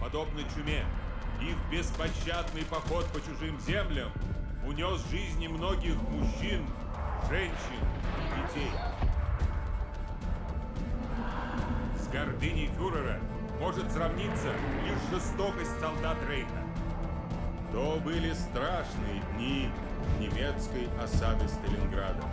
подобно чуме. Их беспощадный поход по чужим землям унес жизни многих мужчин, женщин и детей. С гордыней фюрера может сравниться лишь жестокость солдат Рейха. То были страшные дни немецкой осады Сталинграда.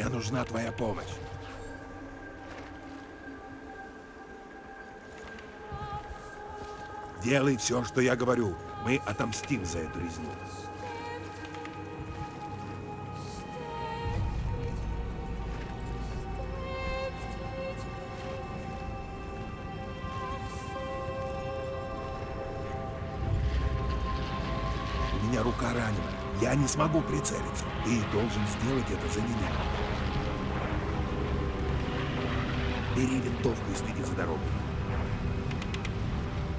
Мне нужна твоя помощь. Делай все, что я говорю. Мы отомстим за эту резню. У меня рука ранена. Я не смогу прицелиться. Ты должен сделать это за меня. Бери винтовку и следи за дорогой.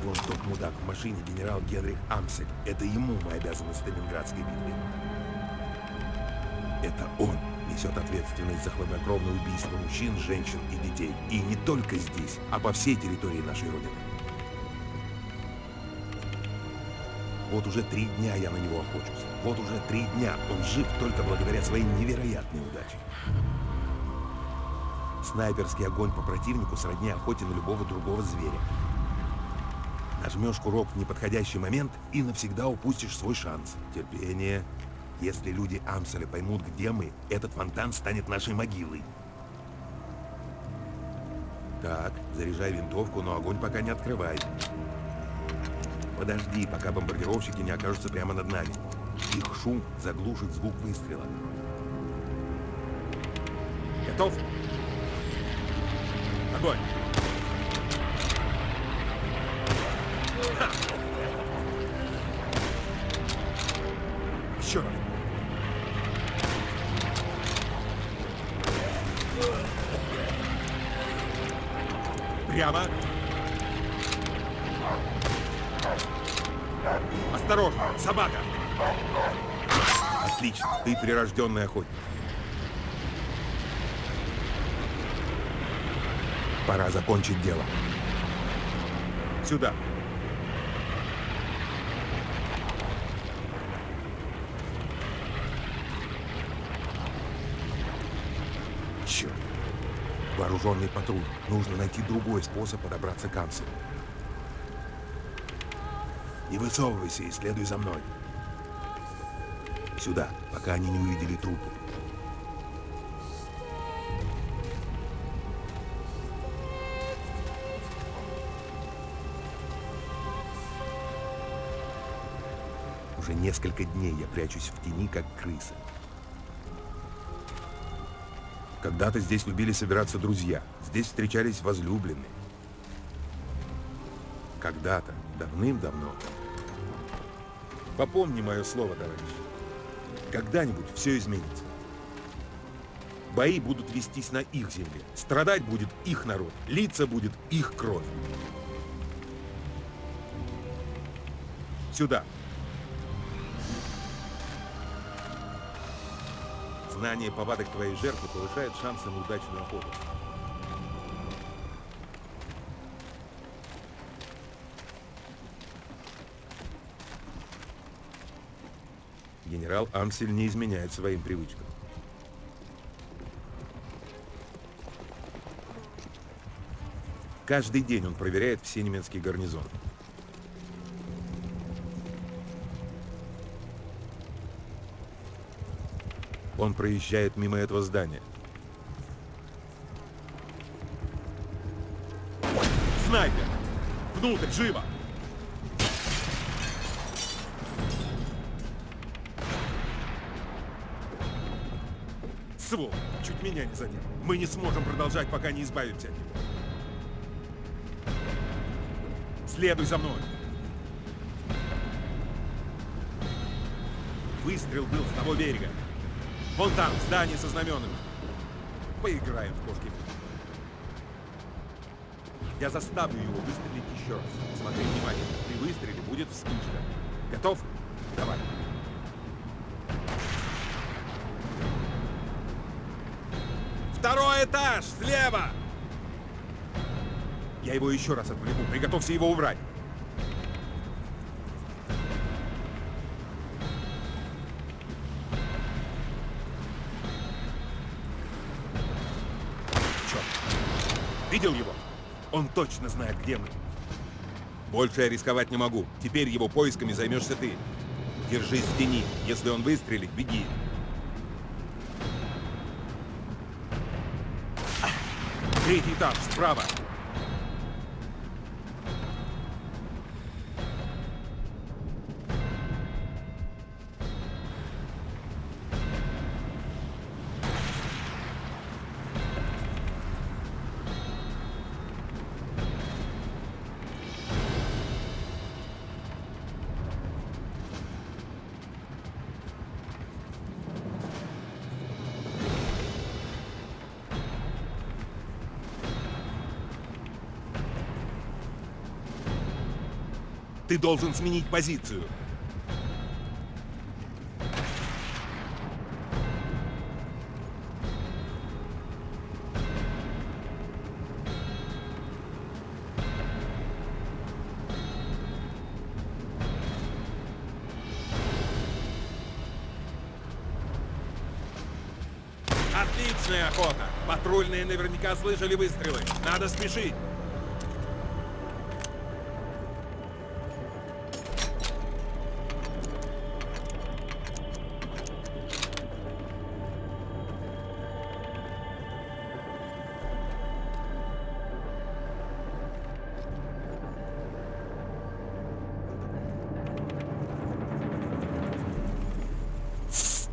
Вон тот мудак в машине, генерал Генрих Амсель. Это ему мы обязаны Сталинградской битве. Это он несет ответственность за хладнокровное убийство мужчин, женщин и детей. И не только здесь, а по всей территории нашей Родины. Вот уже три дня я на него охочусь. Вот уже три дня он жив только благодаря своей невероятной удаче. Снайперский огонь по противнику сродни охоте на любого другого зверя. Нажмешь курок в неподходящий момент и навсегда упустишь свой шанс. Терпение. Если люди Амселя поймут, где мы, этот фонтан станет нашей могилой. Так, заряжай винтовку, но огонь пока не открывай. Подожди, пока бомбардировщики не окажутся прямо над нами. Их шум заглушит звук выстрела. Готов? Огонь! Ха! Прямо. Осторожно, собака! Отлично, ты прирожденный охотник. Пора закончить дело. Сюда. Черт. Вооруженный патруль. Нужно найти другой способ подобраться к Ансу. Не высовывайся и следуй за мной. Сюда, пока они не увидели трупы. Несколько дней я прячусь в тени, как крыса. Когда-то здесь любили собираться друзья, здесь встречались возлюбленные. Когда-то, давным-давно. Попомни мое слово, товарищ. Когда-нибудь все изменится. Бои будут вестись на их земле. Страдать будет их народ. Лица будет их кровь. Сюда. Знание повадок твоей жертвы повышает шансы на удачную охоту. Генерал Ансель не изменяет своим привычкам. Каждый день он проверяет все немецкие гарнизоны. Он проезжает мимо этого здания. Снайпер! Внутрь, живо! Свол, чуть меня не задел. Мы не сможем продолжать, пока не избавимся от него. Следуй за мной. Выстрел был с того берега. Вон там, здание со знаменами. Поиграем в кошки. Я заставлю его выстрелить еще раз. Смотри внимательно. При выстреле будет вспышка. Готов? Давай. Второй этаж! Слева! Я его еще раз отвлеку. Приготовься его убрать. Видел его? Он точно знает, где мы. Больше я рисковать не могу. Теперь его поисками займешься ты. Держись в тени. Если он выстрелит, беги. Третий этаж, справа. Ты должен сменить позицию. Отличная охота! Патрульные наверняка слышали выстрелы. Надо спешить!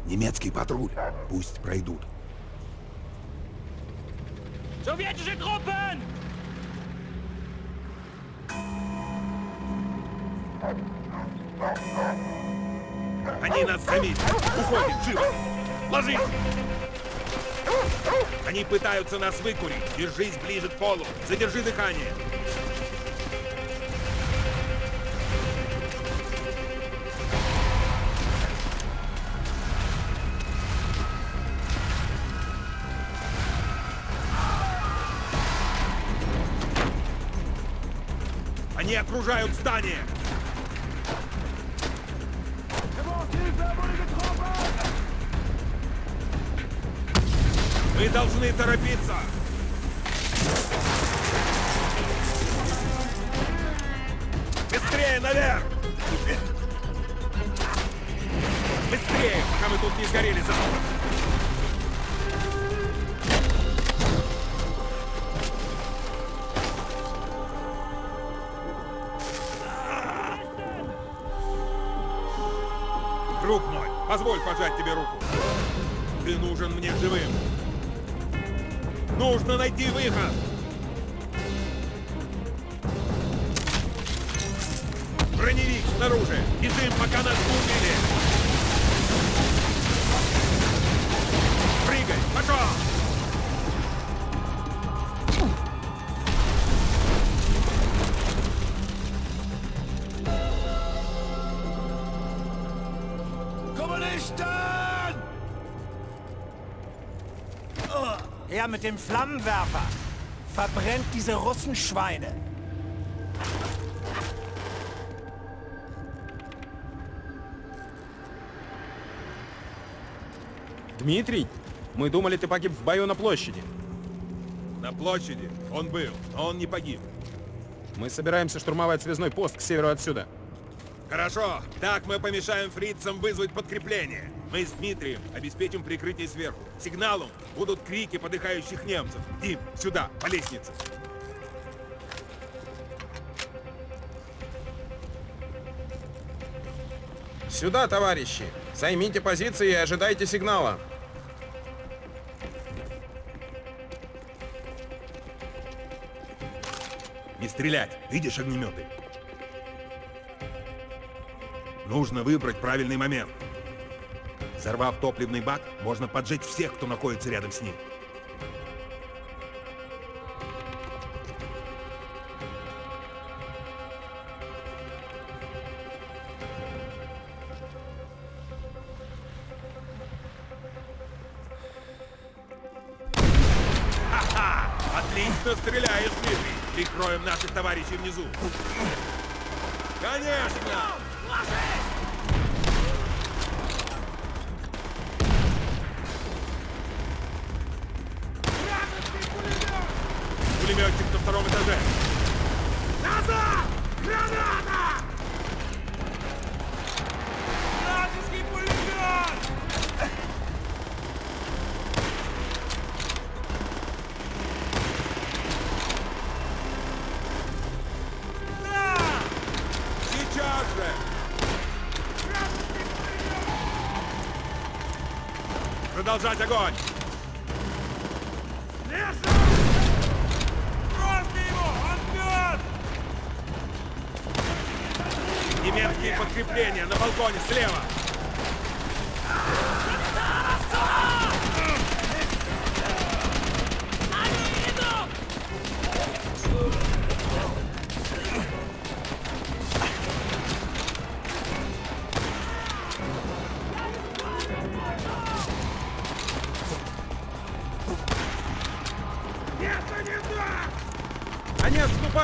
Немецкий патруль. Пусть пройдут. Sowjetische Truppen! Они нас заметили. Уходим, живо. Ложись. Они пытаются нас выкурить. Держись ближе к полу. Задержи дыхание. Окружают здание! Мы должны торопиться! Быстрее наверх! Быстрее, пока мы тут не сгорели за позволь пожать тебе руку. Ты нужен мне живым. Нужно найти выход. Броневик снаружи. Бежим, пока нас убили. Her mit dem Flammenwerfer! Verbrennt diese Russenschweine! Дмитрий, мы думали, ты погиб в бою на площади. На площади он был, но он не погиб. Мы собираемся штурмовать связной пост к северу отсюда. Хорошо, так мы помешаем фрицам вызвать подкрепление. Мы с Дмитрием обеспечим прикрытие сверху. Сигналом будут крики подыхающих немцев. Дим, сюда, по лестнице. Сюда, товарищи! Займите позиции и ожидайте сигнала. Не стрелять, видишь огнеметы? Нужно выбрать правильный момент. Взорвав топливный бак, можно поджечь всех, кто находится рядом с ним. Отлично стреляешь, Дмитрий! Прикроем наших товарищей внизу. Конечно! Продолжать огонь! Бросьте его! Он мертв! Немецкие подкрепления на балконе слева!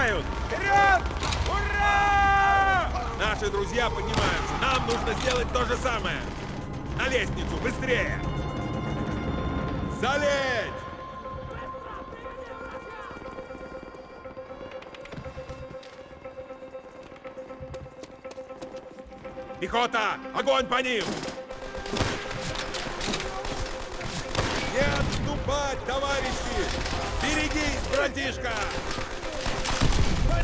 Отступают! Вперед! Ура! Наши друзья поднимаются. Нам нужно сделать то же самое. На лестницу, быстрее! Залечь! Пехота! Огонь по ним! Не отступать, товарищи! Берегись, братишка! Feindliche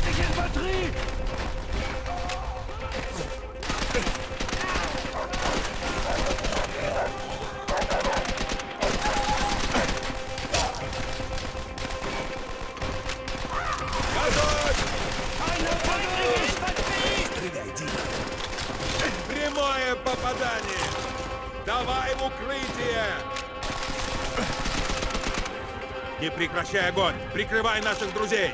Infanterie! Готовь! Прямое попадание! Давай в укрытие! Не прекращай огонь! Прикрывай наших друзей!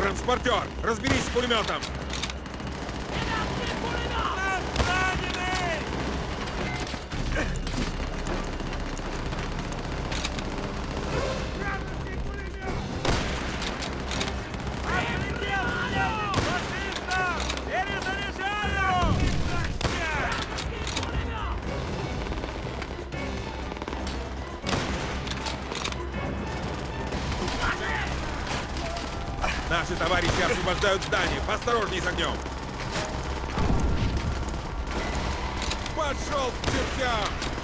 Транспортер! Разберись с пулеметом! Освобождают здание! Поосторожней с огнем! Пошел к чертям!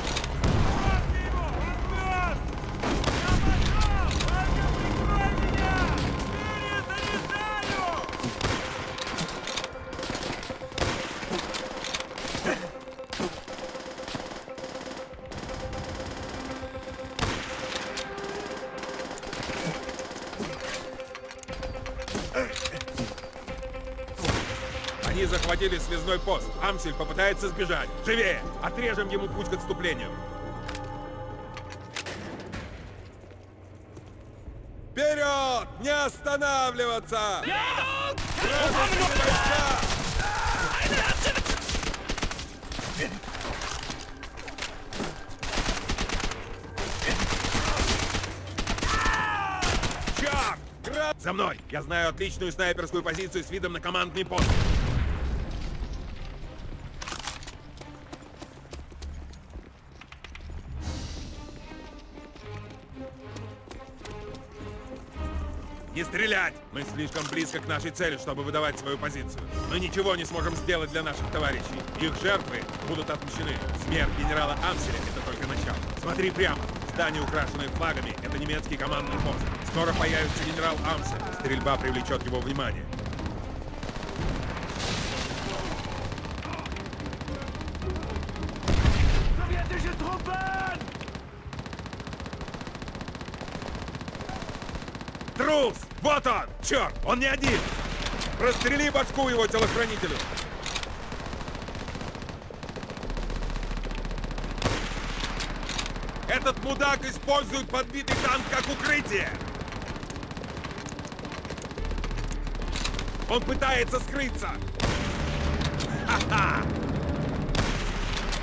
Захватили связной пост. Амсель попытается сбежать. Живее! Отрежем ему путь к отступлению. Вперед! Не останавливаться! За мной! Я знаю отличную снайперскую позицию с видом на командный пост. Не стрелять! Мы слишком близко к нашей цели, чтобы выдавать свою позицию. Мы ничего не сможем сделать для наших товарищей. Их жертвы будут отмщены. Смерть генерала Амселя — это только начало. Смотри прямо. Здание, украшенное флагами, — это немецкий командный пост. Скоро появится генерал Амсель. Стрельба привлечет его внимание. Вот он! Черт! Он не один! Прострели башку его телохранителю! Этот мудак использует подбитый танк как укрытие! Он пытается скрыться! Ха-ха!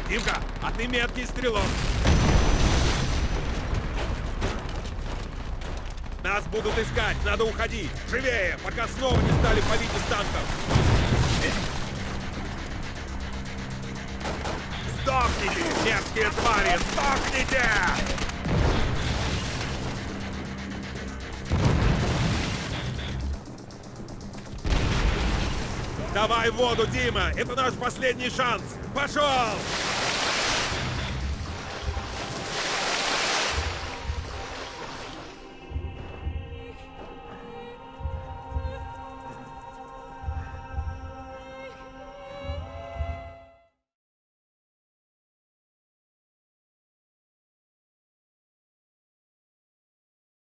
Димка, ты меткий стрелок! Нас будут искать, надо уходить! Живее, пока снова не стали палить из танков! Сдохните, мерзкие твари! Сдохните! Давай воду, Дима! Это наш последний шанс! Пошел!